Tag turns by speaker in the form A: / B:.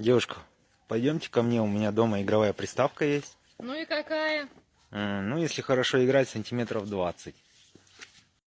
A: Девушка, пойдемте ко мне, у меня дома игровая приставка есть.
B: Ну и какая?
A: Э, ну, если хорошо играть, сантиметров 20.